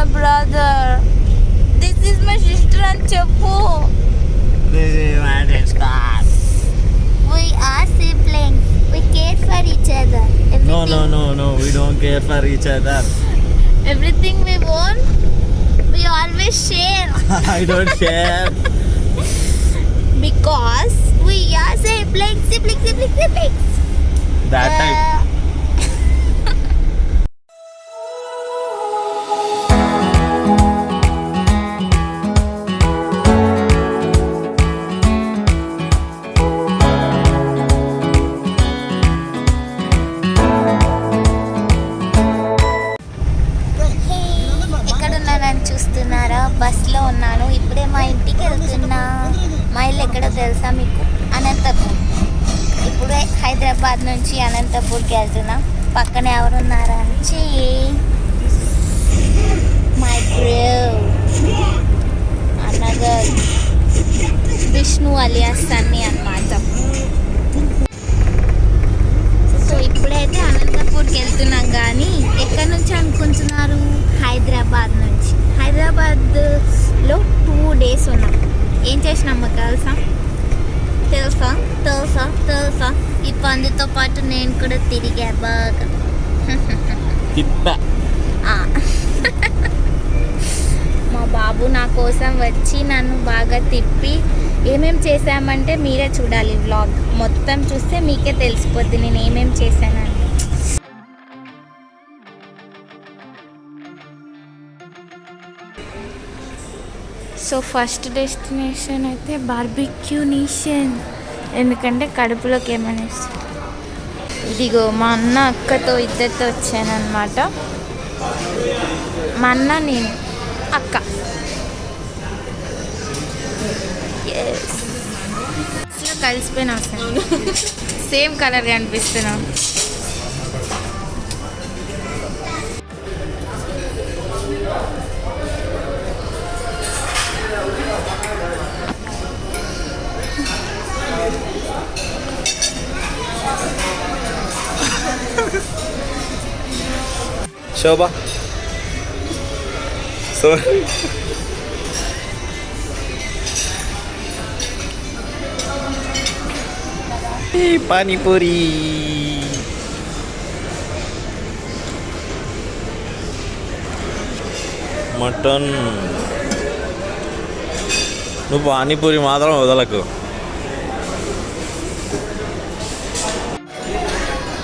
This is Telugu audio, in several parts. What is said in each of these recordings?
my brother. This is my sister and Chapu. This is my sister. We are siblings. We care for each other. Everything no, no, no, no. We don't care for each other. Everything we want, we always share. I don't share. because we are siblings, siblings, siblings, siblings. That uh. Hyderabad నుంచి అనంతపూర్కి వెళ్తున్నాం. పక్కన ఎవరున్నారా చెయ్యి my bro Annanagar Vishnu alias అని అన్నమాట. సో ఇప్పుడైతే అనంతపూర్కి వెళ్తున్నాం కానీ ఎక్కడి నుంచి అనుకుంటున్నారు? హైదరాబాద్ నుంచి. హైదరాబాద్లో టూ డేస్ ఉన్నాం. ఏం చేసినామో తెలుసా తెలుసా తెలుసా తెలుసా ఈ పందుతో పాటు నేను కూడా తిరిగా బాగా. తిప్ప. మా బాబు నా కోసం వచ్చి నన్ను బాగా తిప్పి ఏమేం చేశామంటే మీరే చూడాలి వ్లాగ్ మొత్తం చూస్తే మీకే తెలిసిపోద్ది నేను ఏమేం చేశానని. సో ఫస్ట్ డెస్టినేషన్ అయితే బార్బిక్యూ నేషన్ ఎందుకంటే కడుపులోకి ఏమైనా ఇదిగో మా అన్న అక్కతో ఇద్దరితో వచ్చానమాట మా అన్న నేను అక్క. అసలు కలిసిపోయినా అసలు. సేమ్ కలర్ కనిపిస్తున్నాం. శోభ. సో పానీపూరి. మటన్. నువ్వు పానీపూరి మాత్రం వదలకు.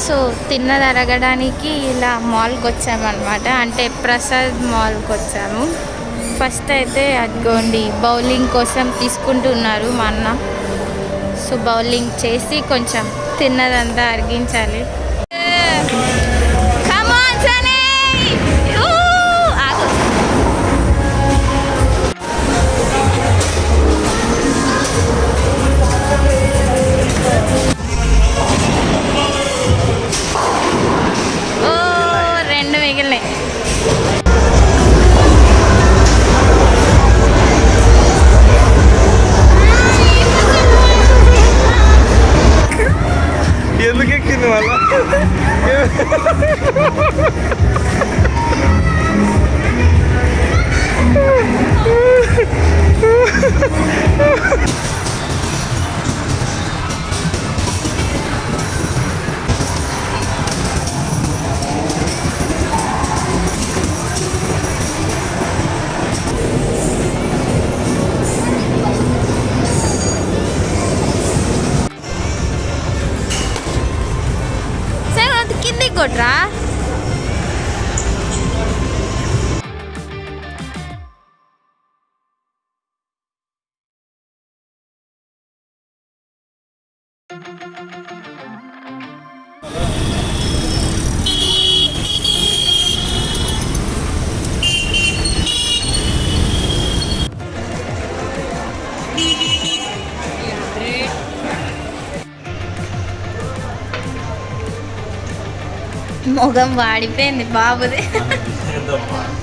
సో తిన్నది అరగడానికి ఇలా మాల్కి వచ్చామన్నమాట అంటే ప్రసాద్ మాల్కి వచ్చాము ఫస్ట్ అయితే అదిగోండి బౌలింగ్ కోసం తీసుకుంటున్నారు మా అన్న. సో బౌలింగ్ చేసి కొంచెం తిన్నదంతా అరిగించాలి. కొట్రా? మొగం వాడిపోయింది బాబుది.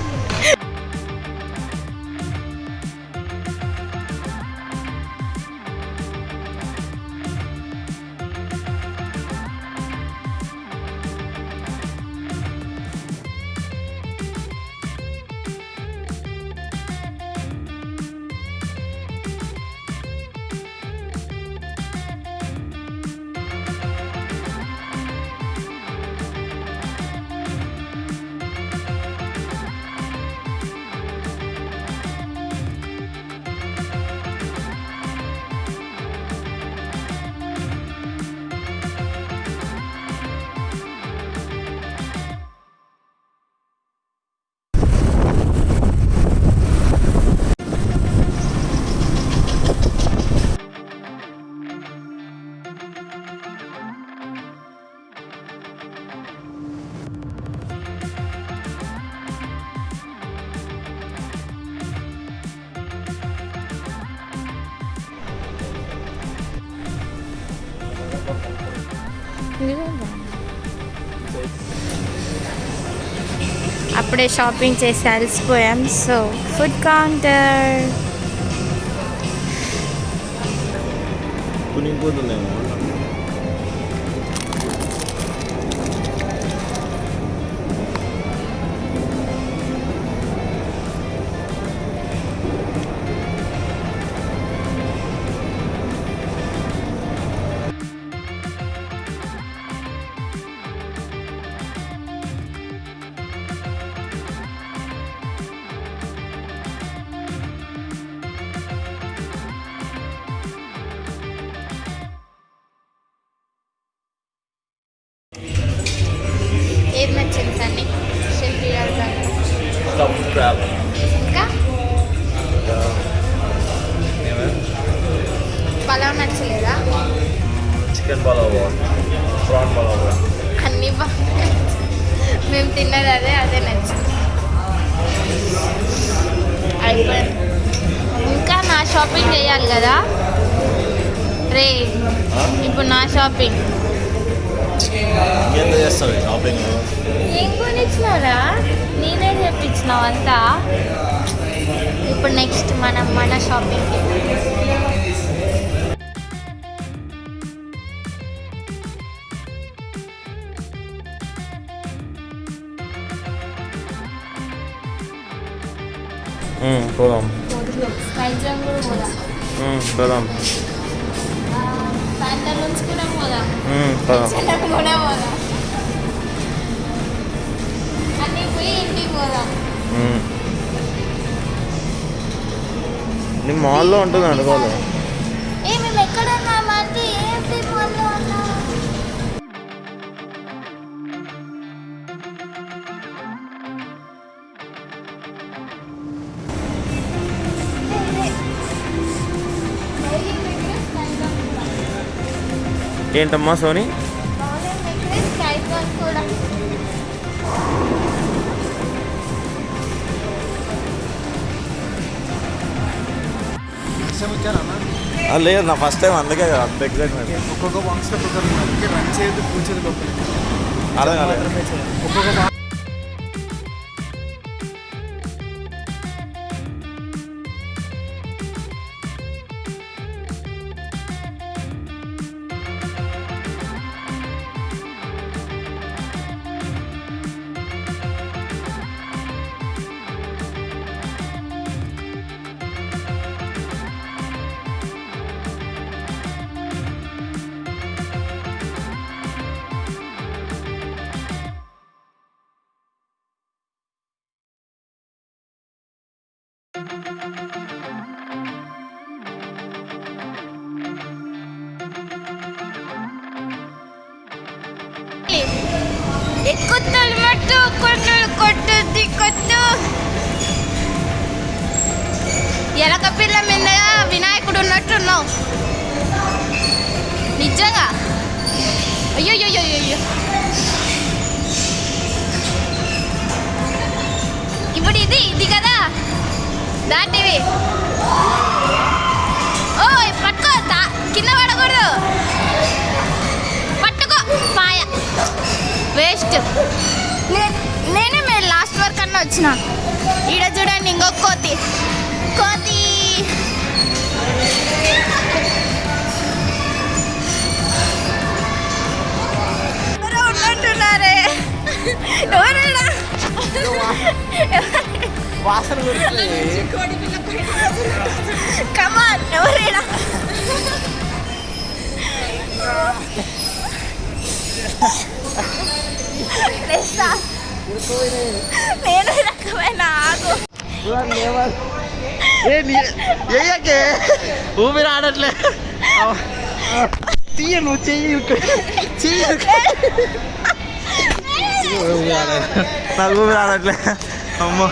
అప్పుడే షాపింగ్ చేసి అలసిపోయాం. So food counter. రే ఇప్పుడు నా షాపింగ్ ఇంకేంత చేస్తావు షాపింగ్ ఏం కొనిచ్చినారా నేనే చెప్పించినావు అంతా. ఇప్పుడు నెక్స్ట్ మనం మన షాపింగ్ పోదాం. పోదాం. కూడా పోదాం అన్నీ పోయి ఇంటికి పోదాం నీ మాల్లో ఉంటుంది అనుకోవాలి మేము ఎక్కడ ఉన్నామంటే ఏంటి మాల్లో ఉన్నాం? ఏంటమ్మా సోనీ? లేదు నా ఫస్ట్ టైం అందుకే కదా అంత ఎగ్జైట్మెంట్ ఒక్కొక్క బాక్స్లో ఒక్కొక్కరు అందుకే రన్ చేయదు కూర్చోదు అర్థం కాలేదు. ఒక్కొక్క బాక్స్ ఎక్కుతాడు మట్టు కొట్టు కొట్టుద్ది కొట్టు ఎలక పిల్ల మీద వినాయకుడు ఉన్నట్టున్నావు నిజంగా అయ్యో అయ్యో అయ్యో ఇప్పుడు ఇది ఇది కదా దాటివి ఓ పట్టుకో కింద పడకూడదు వేస్ట్ నేనే మీరు లాస్ట్ వరకు అన్న వచ్చిన. ఈడ చూడండి ఇంకొక కోతి. కోతి. ఉన్నట్టున్నారే. ఎవరైనా? వాసన కమాన్ ఎవరైనా? లేస్తా. నేను రకమైన ఆగు. ఏయకే ఊపిరి ఆడట్లే తీయ నువ్వు చెయ్యి చెయ్యి నాకు ఊపిరి ఆడట్లే అమ్మో.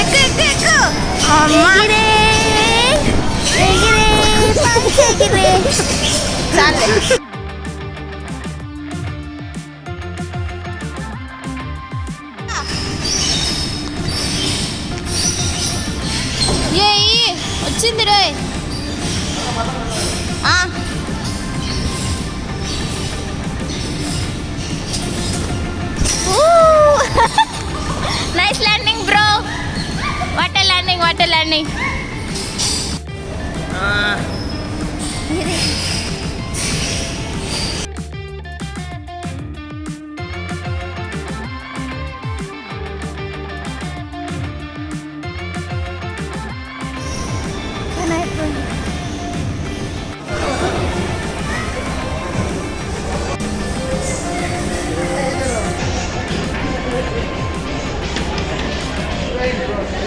ఎక్కు ఎక్కు ఎక్కు. అమ్మా. చాలే ఏయ్ వచ్చింది రే. Nice landing bro water landing water landing kidding.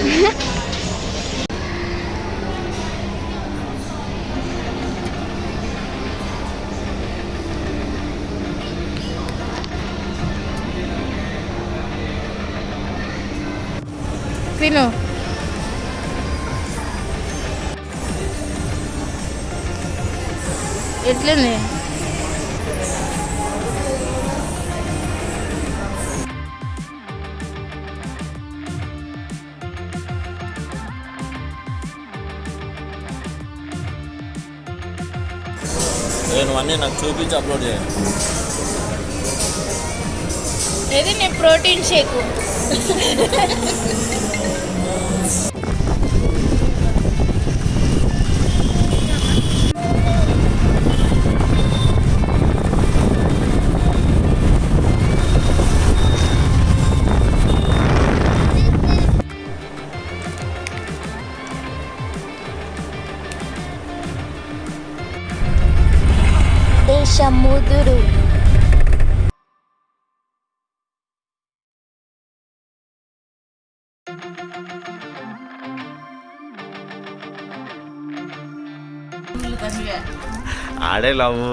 Yeah. ఎట్లుంది నేను అన్నీ నాకు చూపించి అప్లోడ్ చేయండి ఇది ప్రోటీన్ షేక్. doo-doo ആടെ ലവ്